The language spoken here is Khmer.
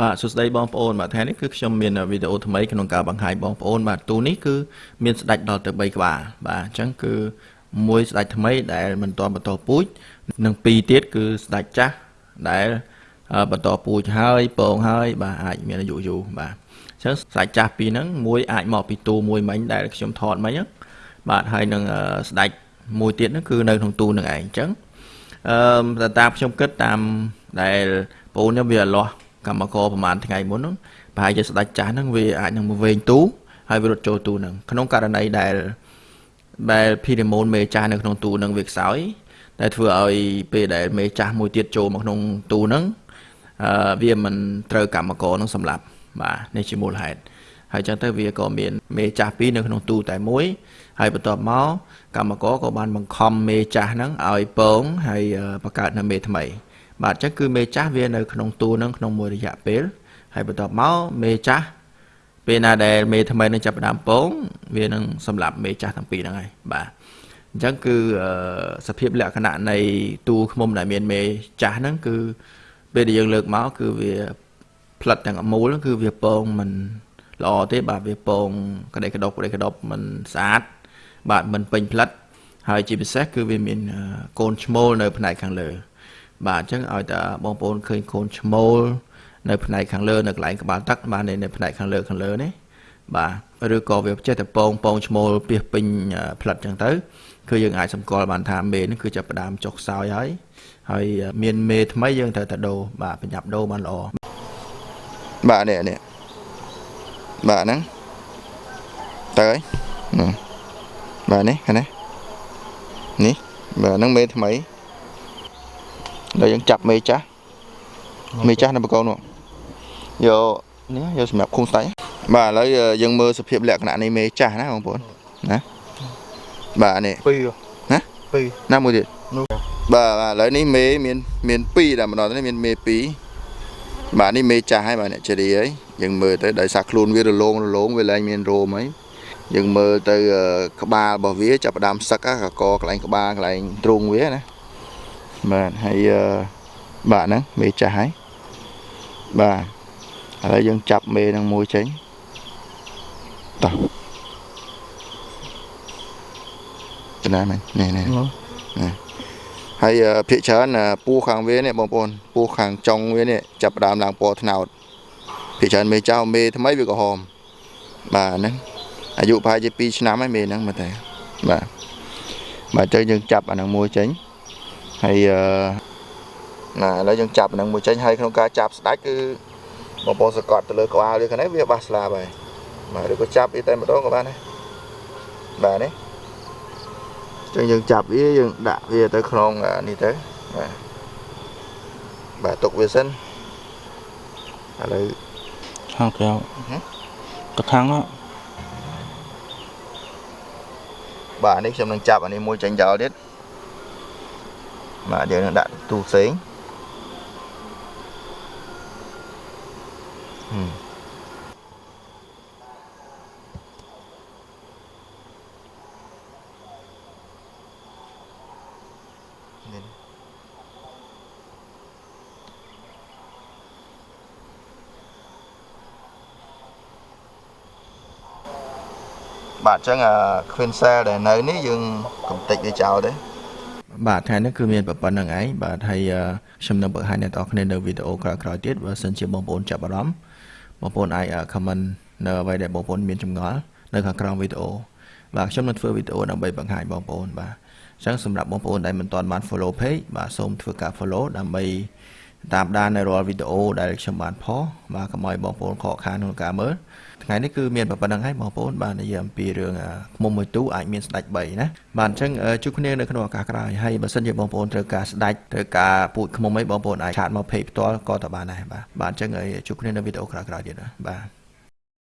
បាទសួស្តីបងប្អូនបាទថ្ងៃនេះគឺខ្ញុំមានវីដេអូថ្មីក្នុងការបង្ហាញបងប្អូនបាទទូនេះគឺមានស្ដាច់ដល់ទៅ3ក្បាលបាទអញ្ចឹងគឺមួយស្ដាច់ថ្មីដែលមិនទាន់បន្តពូជនិងពីរទៀតគឺស្ដាច់ចាស់ដែលបន្តពូជហើយពងហើយ បាទអាចមានអាយុយូរបាទអញ្ចឹងស្ដាច់ចាស់ពីរហ្នឹងមួយអាចមកពីទូមួយមិញដែលខ្ញុំថតមិញហ្នឹងបាទហើយនឹងស្ដាច់មួយទៀតហ្នឹងគឺនៅក្នុងទូនឹងឯងអញ្ចឹងអឺតាមខ្ញុំគិតតាមដែលបងខ្ញុំវាលាស់ កម្មករប្រហែលថ្ងៃមុនហ្នឹងប្រហែលជាស្ដាច់ចាស់ហ្នឹងវាអាចនឹងមកវែងទូហើយវារត់ចូលទូហ្នឹងក្នុងករណីដែលដែលភីរ៉េម៉ូនមេចាស់នៅក្នុងទូហ្នឹងវាខ្សោយដែលធ្វើឲ្យពេលដែលមេចាស់មួយទៀតចូលមកក្នុងទូហ្នឹងអឺវាមិនត្រូវកម្មករនឹងសម្លាប់បាទនេះជាមូលហេតុហើយចឹងទៅវាក៏មានមេចាស់ពីរនៅក្នុងទូតែមួយហើយបន្ទាប់មកកម្មករក៏បានបង្ខំមេចាស់ហ្នឹងឲ្យពងហើយបង្កើតនៅមេថ្មី បាទអញ្ចឹងគឺមេចាស់វានៅក្នុងទូនឹងក្នុងមួយរយៈពេលហើយបន្ទាប់មកមេចាស់ពេលណាដែលមេថ្មីនឹងចាប់ផ្ដើមពងវានឹងសម្លាប់មេចាស់ទាំងពីរហ្នឹងហើយបាទអញ្ចឹងគឺសភាពលក្ខណៈនៃទូឃុំដែលមានមេចាស់ហ្នឹងគឺពេលដែលយើងលើកមកគឺវាផ្លិតទាំងអមូលគឺវាពងមិនល្អទេបាទវាពងក្តីក្តុកក្តីក្តុបមិនស្អាតបាទមិនពេញផ្លិតហើយជាពិសេសគឺវាមានកូនឈ្មោលនៅផ្នែកខាងលើ បាទអញ្ចឹងឲ្យតែបងប្អូនឃើញកូនឈ្មោលនៅផ្នែកខាងលើនៅកន្លែងក្បាលទឹកបាទនៅផ្នែកខាងលើខាងលើនេះបាទឬក៏វាចេះតែពងពងឈ្មោលពីពេញផ្លិតអញ្ចឹងទៅគឺយើងអាចសម្គាល់បានថាមេនេះគឺចាប់ផ្ដើមចុះខ្សោយហើយហើយមានមេថ្មីយើងត្រូវតែដូរបាទប្រញាប់ដូរបានល្អបាទនេះនេះបាទហ្នឹងទៅហើយបាទនេះឃើញទេនេះបាទហ្នឹងមេថ្មី ដល់យើងចាប់មេចាស់មេចាស់នៅបកូននោះយកនេះយកសម្រាប់ឃុំស្ដេចបាទឥឡូវយើងមើលសភាពលក្ខណៈនៃមេចាស់ណាបងប្អូនណាបាទនេះពីរណាពីរណាមួយទៀតបាទបាទឥឡូវនេះមេមានមាន2តែម្ដងនេះមានមេ2បាទនេះមេចាស់ហើយបាទអ្នកជេរីហើយយើងមើលទៅដោយសារខ្លួនវារលោងរលោងវាឡើងមានរោមហើយយើងមើលទៅក្បាលរបស់វាចាប់ផ្ដើមសឹកកកកន្លែងក្បាលកន្លែងទ្រូងវាណា បាទហើយបាទហ្នឹងមេចាស់ហើយបាទឥឡូវយើងចាប់មេនឹងមួយចេញតោះចំណាយមែននេះនេះនេះហើយភាកច្រើនពូខាងវានេះបងប្អូនពូខាងចុងវានេះចាប់ដើមឡើងពណ៌ត្នោតភាកច្រើនមេចៅមេថ្មីវាក្រហមបាទហ្នឹងអាយុប្រហែលជា2ឆ្នាំហើយមេហ្នឹងមើលតែបាទបាទអញ្ចឹងយើងចាប់អាហ្នឹងមួយចេញ ហើយណាឥឡូវយើងចាប់នឹងមួយចេញហើយក្នុងការចាប់ស្ដាច់គឺបងប្អូនសកត់ទៅលើក្បាលវាខាងនេះវាបាសស្លាបហើយបាទឬក៏ចាប់វាតែម្ដងក៏បានដែរបាទនេះចឹងយើងចាប់វាយើងដាក់វាទៅក្នុងនេះទៅបាទបាទទុកវាសិនឥឡូវខាងក្រៅកថាំងបាទនេះខ្ញុំនឹងចាប់អានេះមួយចេញចោលទៀត បាទយើងនឹងដាក់ទូផ្សេងបាទអញ្ចឹង Queen Cell ដែលនៅនេះយើងកំតិចវាចោលទេ បាទថ្ងៃនេះគឺមានប៉ុណ្្នឹងឯងបាទហើយខ្ញុំនឹងបង្ហាញអ្នកនរគ្នានៅវីដេអូក្រោយៗទៀតបើសិនជាបងប្អូនចាប់អារម្មណ៍បងប្អូនអាច comment នៅអ្វីដែលបងប្អូនមានចម្ងល់នៅខាងក្រោមវីដេអូបាទខ្ញុំនឹងធ្វើវីដេអូដើម្បីបង្ហាញបងប្អូនបាទអញ្ចឹងសម្រាប់បងប្អូនដែលមិនទាន់បាន follow page បាទសូមធ្វើការ follow ដើម្បី តាមដាននៅរាល់វីដេអូដែលខ្ញុំបានផុសបាទកុំឲ្យបងប្អូនខកខានក្នុងការមើលថ្ងៃនេះគឺមានប៉ុណ្្នឹងហើយបងប្អូនបាននិយាយអំពីរឿងខ្មុំមួយទូអាចមានស្ដាច់3ណាបាទអញ្ចឹងជួបគ្នានៅក្នុងឱកាសក្រោយហើយបើសិនជាបងប្អូនត្រូវការស្ដាច់ត្រូវការពូជខ្មុំអីបងប្អូនអាចឆាតមក page ផ្ទាល់ក៏ទៅបានដែរបាទបាទអញ្ចឹងជួបគ្នានៅវីដេអូក្រោយៗទៀតបាទ